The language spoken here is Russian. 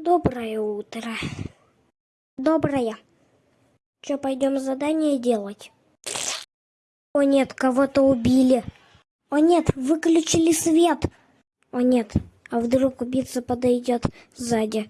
Доброе утро. Доброе. Че, пойдем задание делать? О нет, кого-то убили. О нет, выключили свет. О нет, а вдруг убийца подойдет сзади